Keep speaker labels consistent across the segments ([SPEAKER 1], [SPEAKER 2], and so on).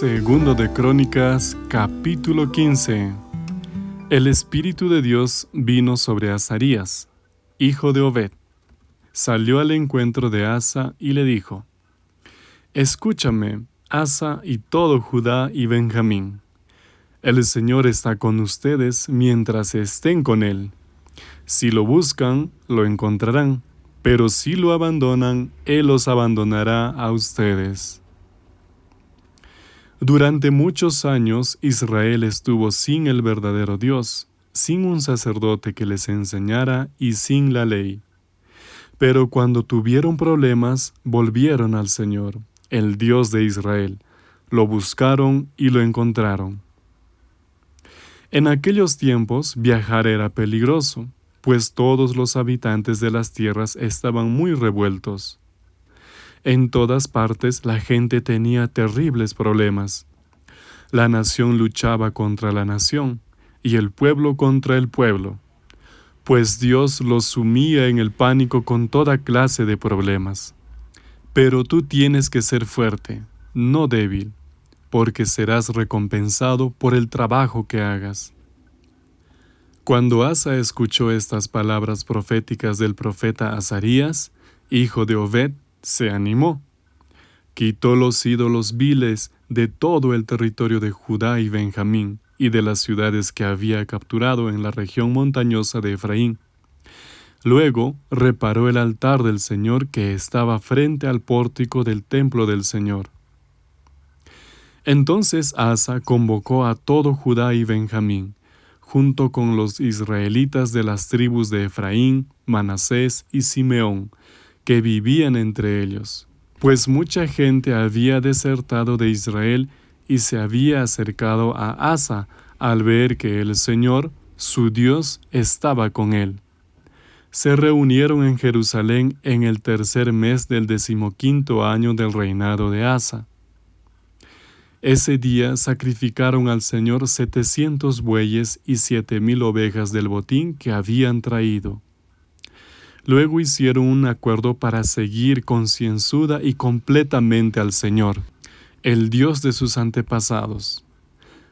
[SPEAKER 1] Segundo de Crónicas, capítulo 15. El Espíritu de Dios vino sobre Azarías, hijo de Obed. Salió al encuentro de Asa y le dijo, Escúchame, Asa y todo Judá y Benjamín. El Señor está con ustedes mientras estén con Él. Si lo buscan, lo encontrarán, pero si lo abandonan, Él los abandonará a ustedes. Durante muchos años Israel estuvo sin el verdadero Dios, sin un sacerdote que les enseñara y sin la ley. Pero cuando tuvieron problemas, volvieron al Señor, el Dios de Israel, lo buscaron y lo encontraron. En aquellos tiempos viajar era peligroso, pues todos los habitantes de las tierras estaban muy revueltos. En todas partes la gente tenía terribles problemas. La nación luchaba contra la nación y el pueblo contra el pueblo, pues Dios los sumía en el pánico con toda clase de problemas. Pero tú tienes que ser fuerte, no débil, porque serás recompensado por el trabajo que hagas. Cuando Asa escuchó estas palabras proféticas del profeta Azarías, hijo de Obed, se animó. Quitó los ídolos viles de todo el territorio de Judá y Benjamín y de las ciudades que había capturado en la región montañosa de Efraín. Luego reparó el altar del Señor que estaba frente al pórtico del templo del Señor. Entonces Asa convocó a todo Judá y Benjamín, junto con los israelitas de las tribus de Efraín, Manasés y Simeón, que vivían entre ellos, pues mucha gente había desertado de Israel y se había acercado a Asa al ver que el Señor, su Dios, estaba con él. Se reunieron en Jerusalén en el tercer mes del decimoquinto año del reinado de Asa. Ese día sacrificaron al Señor setecientos bueyes y siete mil ovejas del botín que habían traído. Luego hicieron un acuerdo para seguir concienzuda y completamente al Señor, el Dios de sus antepasados.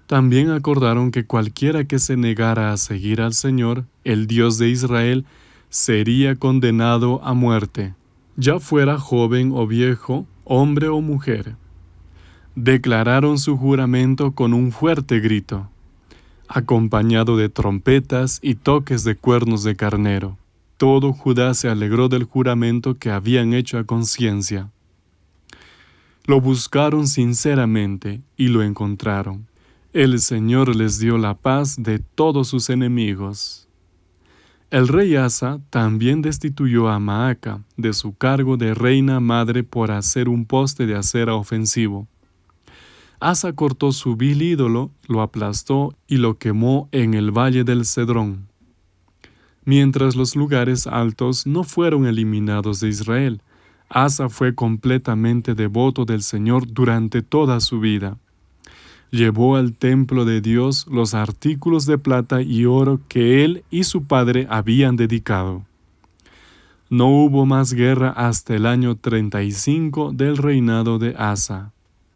[SPEAKER 1] También acordaron que cualquiera que se negara a seguir al Señor, el Dios de Israel, sería condenado a muerte, ya fuera joven o viejo, hombre o mujer. Declararon su juramento con un fuerte grito, acompañado de trompetas y toques de cuernos de carnero. Todo Judá se alegró del juramento que habían hecho a conciencia. Lo buscaron sinceramente y lo encontraron. El Señor les dio la paz de todos sus enemigos. El rey Asa también destituyó a Maaca de su cargo de reina madre por hacer un poste de acera ofensivo. Asa cortó su vil ídolo, lo aplastó y lo quemó en el valle del Cedrón mientras los lugares altos no fueron eliminados de Israel. Asa fue completamente devoto del Señor durante toda su vida. Llevó al templo de Dios los artículos de plata y oro que él y su padre habían dedicado. No hubo más guerra hasta el año 35 del reinado de Asa.